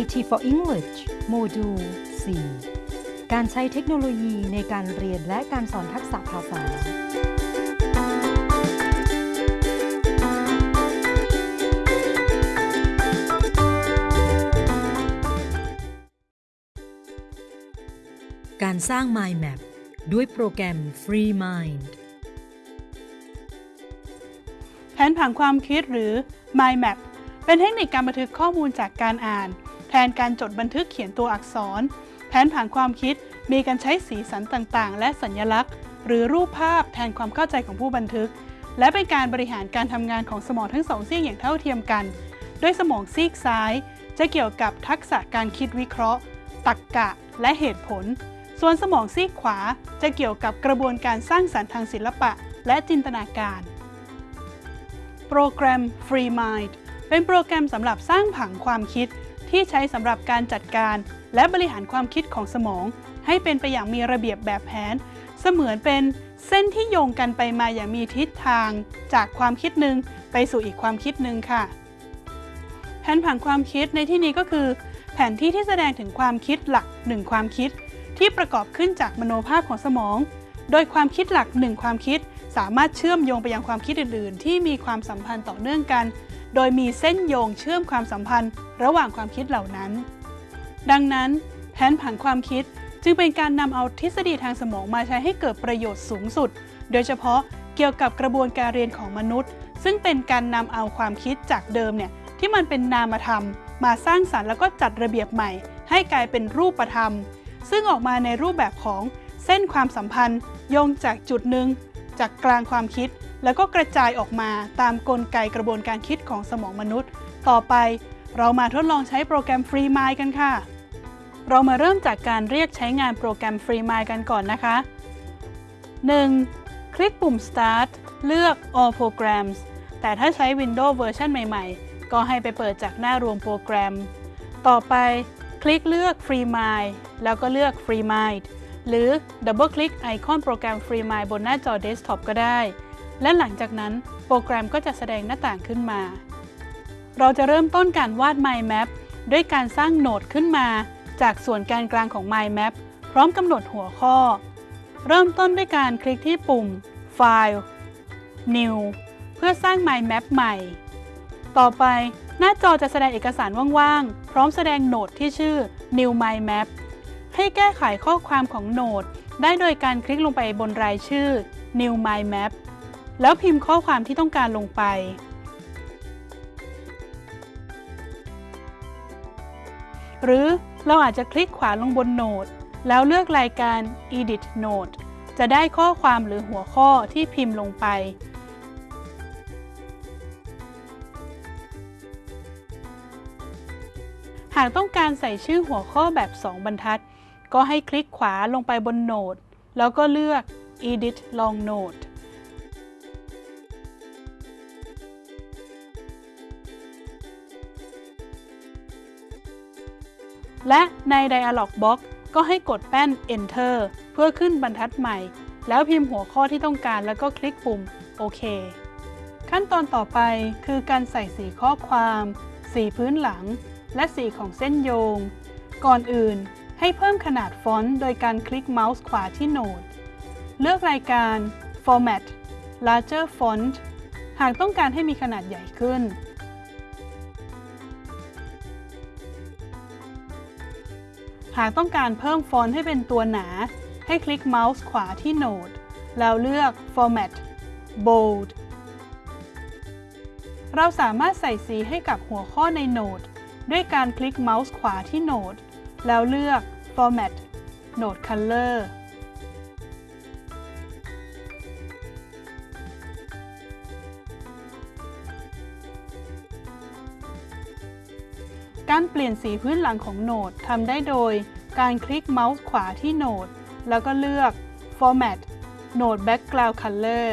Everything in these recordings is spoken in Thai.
IT for English โมดูล 4 การใช้เทคโนโลยีในการเรียนและการสอนทักษะภาษา การสร้าง Mind Map ด้วยโปรแกรม Free Mind แผนผังความคิดหรือ Mind Map เป็นเทคนิคการบันทึกข้อมูลจากการอ่าน นการจดบันทึกเขียนตัวอักษร แผนผังความคิดมีการใช้สีสันต่างๆ และสัญลักษณ์ หรือรูปภาพแทนความเข้าใจของผู้บันทึก และเป็นการบริหารการทำงานของสมองทั้งสองซีกอย่างเท่าเทียมกัน โดยสมองซีกซ้าย จะเกี่ยวกับทักษะการคิดวิเคราะห์ ตรรกกะ และเหตุผล ส่วนสมองซีกขวาจะเกี่ยวกับกระบวนการสร้างสรรค์ทางศิลปะ และจินตนาการโปรแกรม Free Mind เป็นโปรแกรมสำหรับสร้างผังความคิด ที่ใช้สำหรับการจัดการ และบริหารความคิดของสมอง ให้เป็นไปอย่างมีระเบียบแบบแผน เสมือนเป็นเส้นที่โยงกันไปมาอย่างมีทิศทาง จากความคิดหนึ่งไปสู่อีกความคิดหนึ่งค่ะ แผนผังความคิดในที่นี้ก็คือ แผนที่ที่แสดงถึงความคิดหลักหนึ่งความคิด ที่ประกอบขึ้นจากมโนภาพของสมอง โดยความคิดหลักหนึ่งความคิด สามารถเชื่อมโยงไปยังความคิดอื่น ๆ ที่มีความสัมพันธ์ต่อเนื่องกัน โดยมีเส้นโยงเชื่อมความสัมพันธ์ระหว่างความคิดเหล่านั้น ดังนั้น แผนผังความคิดจึงเป็นการนำเอาทฤษฎีทางสมองมาใช้ให้เกิดประโยชน์สูงสุด โดยเฉพาะเกี่ยวกับกระบวนการเรียนของมนุษย์ ซึ่งเป็นการนำเอาความคิดจากเดิมเนี่ยที่มันเป็นนามธรรม มาสร้างสรรค์แล้วก็จัดระเบียบใหม่ ให้กลายเป็นรูปธรรม ซึ่งออกมาในรูปแบบของเส้นความสัมพันธ์โยงจากจุดหนึ่งจากกลางความคิดแล้วก็กระจายออกมาตามกลไกกระบวนการคิดของสมองมนุษย์ ต่อไปเรามาทดลองใช้โปรแกรม Free Mind กันค่ะ เรามาเริ่มจากการเรียกใช้งานโปรแกรม Free Mind กันก่อนนะคะ 1. คลิกปุ่ม Start เลือก All Programs แต่ถ้าใช้ Windows เวอร์ชันใหม่ๆ ก็ให้ไปเปิดจากหน้ารวมโปรแกรม ต่อไปคลิกเลือก Free Mind แล้วก็เลือก Free Mind หรือดับเบิลคลิกไอคอนโปรแกรม Free Mind บนหน้าจอเดสก์ท็อปก็ได้ และหลังจากนั้นโปรแกรมก็จะแสดงหน้าต่างขึ้นมา เราจะเริ่มต้นการวาด Mind Map ด้วยการสร้าง node ขึ้นมา จากส่วนการกลางของ Mind Map พร้อมกำหนดหัวข้อ เริ่มต้นด้วยการคลิกที่ปุ่ม File New เพื่อสร้าง Mind Map ใหม่ ต่อไปหน้าจอจะแสดงเอกสารว่างๆ พร้อมแสดงโหนดที่ชื่อ New Mind Map ให้แก้ไขข้อความของโหนด ได้โดยการคลิกลงไปบนรายชื่อ New Mind Map แล้วพิมพ์ข้อความที่ต้องการลงไป หรือเราอาจจะคลิกขวาลงบนโหนดแล้วเลือกรายการ Edit Note จะได้ข้อความหรือหัวข้อที่พิมพ์ลงไป หากต้องการใส่ชื่อหัวข้อแบบ 2 บรรทัด ก็ให้คลิกขวาลงไปบนโหนดแล้วก็เลือก Edit Long Note และใน Dialog Box ก็ให้กดแป้น Enter เพื่อขึ้นบรรทัดใหม่ แล้วพิมพ์หัวข้อที่ต้องการแล้วก็คลิกปุ่มโอเคขั้นตอนต่อไปคือการใส่สีข้อความ สีพื้นหลัง และสีของเส้นโยง ก่อนอื่นให้เพิ่มขนาดฟอนต์โดยการคลิกเมาส์ขวาที่โหนด เลือกรายการ Format Larger Font หากต้องการให้มีขนาดใหญ่ขึ้น หากต้องการเพิ่มฟอนต์ให้เป็นตัวหนา ให้คลิกเมาส์ขวาที่โหนด แล้วเลือก Format Bold เราสามารถใส่สีให้กับหัวข้อในโหนด ด้วยการคลิกเมาส์ขวาที่โหนด แล้วเลือก Format Node Color การเปลี่ยนสีพื้นหลังของโหนดทำได้โดย การคลิกเมาส์ขวาที่โหนด แล้วก็เลือก Format Node Background Color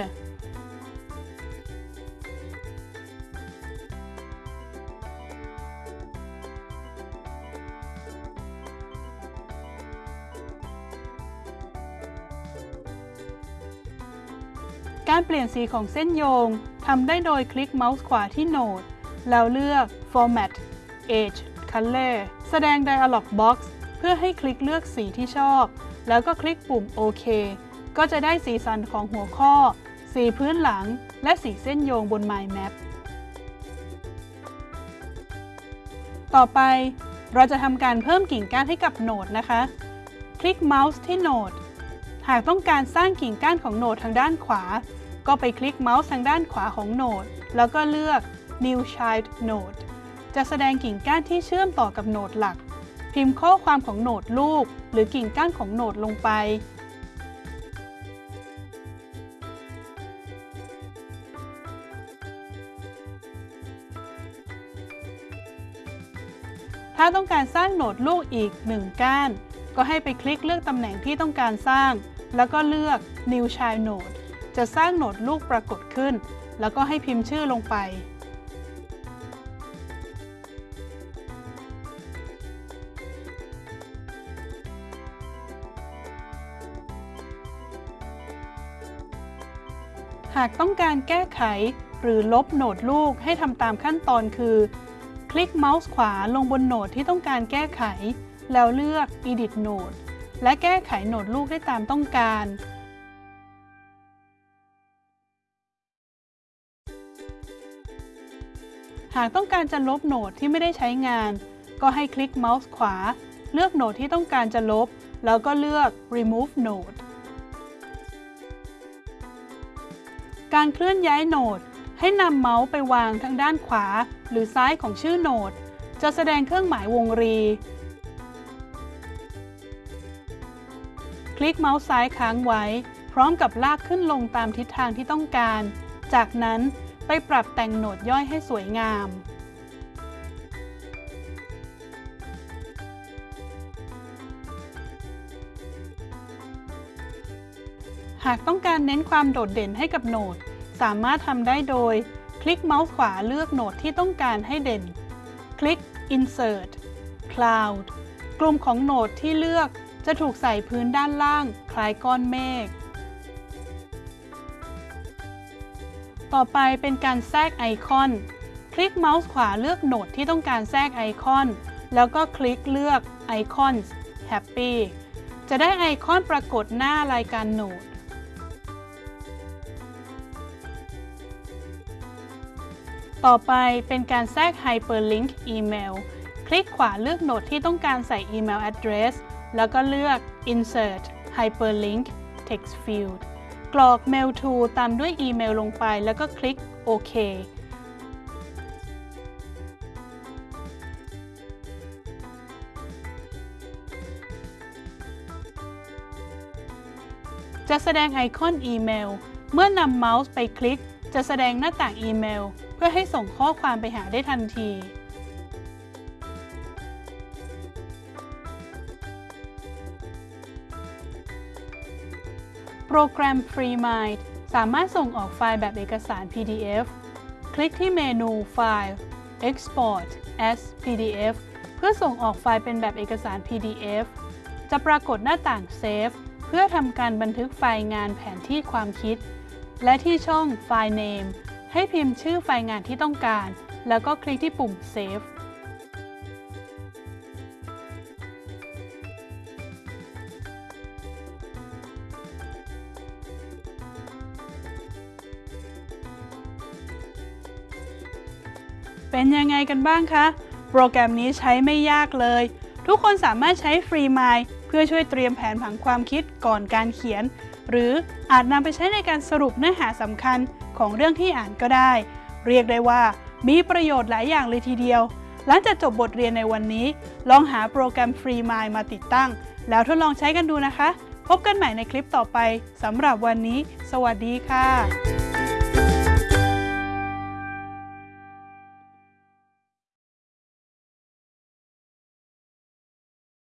การเปลี่ยนสีของเส้นโยงทำได้โดยคลิกเมาส์ขวาที่โหนด แล้วเลือก Format Edge Color แสดง Dialog Box เพื่อให้คลิกเลือกสีที่ชอบ แล้วก็คลิกปุ่มโอเคก็จะได้สีสันของหัวข้อ สีพื้นหลัง และสีเส้นโยงบน Mind Map ต่อไปเราจะทำการเพิ่มกิ่งก้านให้กับโหนดนะคะ คลิกเมาส์ที่โหนด หากต้องการสร้างกิ่งก้านของโหนดทางด้านขวา ก็ไปคลิกเมาส์ทางด้านขวาของโหนด แล้วก็เลือก New Child Node จะแสดงกิ่งก้านที่เชื่อมต่อกับโหนดหลัก พิมพ์ข้อความของโหนดลูก หรือกิ่งก้านของโหนดลงไป ถ้าต้องการสร้างโหนดลูกอีก 1 ก้าน ก็ให้ไปคลิกเลือกตำแหน่งที่ต้องการสร้าง แล้วก็เลือก New Child Node จะสร้างโหนดลูกปรากฏขึ้น แล้วก็ให้พิมพ์ชื่อลงไป หากต้องการแก้ไขหรือลบโหนดลูกให้ทำตามขั้นตอนคือ คลิกเมาส์ขวาลงบนโหนดที่ต้องการแก้ไข แล้วเลือก Edit Node และแก้ไขโหนดลูกได้ตามต้องการ หากต้องการจะลบโหนดที่ไม่ได้ใช้งาน ก็ให้คลิกเมาส์ขวา เลือกโหนดที่ต้องการจะลบ แล้วก็เลือก Remove Node การเคลื่อนย้ายโหนด ให้นำเมาส์ไปวางทางด้านขวา หรือซ้ายของชื่อโหนด จะแสดงเครื่องหมายวงรี คลิกเมาส์ซ้ายค้างไว้ พร้อมกับลากขึ้นลงตามทิศทางที่ต้องการ จากนั้นไปปรับแต่งโหนดย่อยให้สวยงาม หากต้องการเน้นความโดดเด่นให้กับโหนด สามารถทำได้โดย คลิกเมาส์ขวาเลือกโหนดที่ต้องการให้เด่น คลิก Insert Cloud กลุ่มของโหนดที่เลือกจะถูกใส่พื้นด้านล่าง คล้ายก้อนเมฆ ต่อไปเป็นการแทรกไอคอน คลิกเมาส์ขวาเลือกโหนดที่ต้องการแทรกไอคอน แล้วก็คลิกเลือก Icons Happy จะได้ไอคอนปรากฏหน้ารายการโหนด ต่อไปเป็นการแทรก Hyperlink Email คลิกขวาเลือกโหนดที่ต้องการใส่อีเมล address แล้วก็เลือก Insert Hyperlink Text Field กรอก Mail to ตามด้วยอีเมลลงไปแล้วก็คลิกโอเคจะแสดงไอคอนอีเมล เมื่อนำเมาส์ไปคลิก จะแสดงหน้าต่างอีเมล พื่อให้ส่งข้อความไปหาได้ทันที โปรแกรม FreeMind สามารถส่งออกไฟล์แบบเอกสาร PDF คลิกที่เมนูไฟล์ Export as PDF เพื่อส่งออกไฟล์เป็นแบบเอกสาร PDF จะปรากฏหน้าต่าง Save เพื่อทำการบันทึกไฟล์งานแผนที่ความคิด และที่ช่อง File Name ให้พิมพ์ชื่อไฟล์งานที่ต้องการ แล้วก็คลิกที่ปุ่ม Save เป็นยังไงกันบ้างคะ โปรแกรมนี้ใช้ไม่ยากเลย ทุกคนสามารถใช้ Free Mind เพื่อช่วยเตรียมแผนผังความคิดก่อนการเขียน หรืออาจนำไปใช้ในการสรุปเนื้อหาสำคัญ ของเรื่องที่อ่านก็ได้ เรียกได้ว่ามีประโยชน์หลายอย่างเลยทีเดียว หลังจากจบบทเรียนในวันนี้ ลองหาโปรแกรม Free Mind มาติดตั้ง แล้วทดลองใช้กันดูนะคะ พบกันใหม่ในคลิปต่อไปสำหรับวันนี้ สวัสดีค่ะ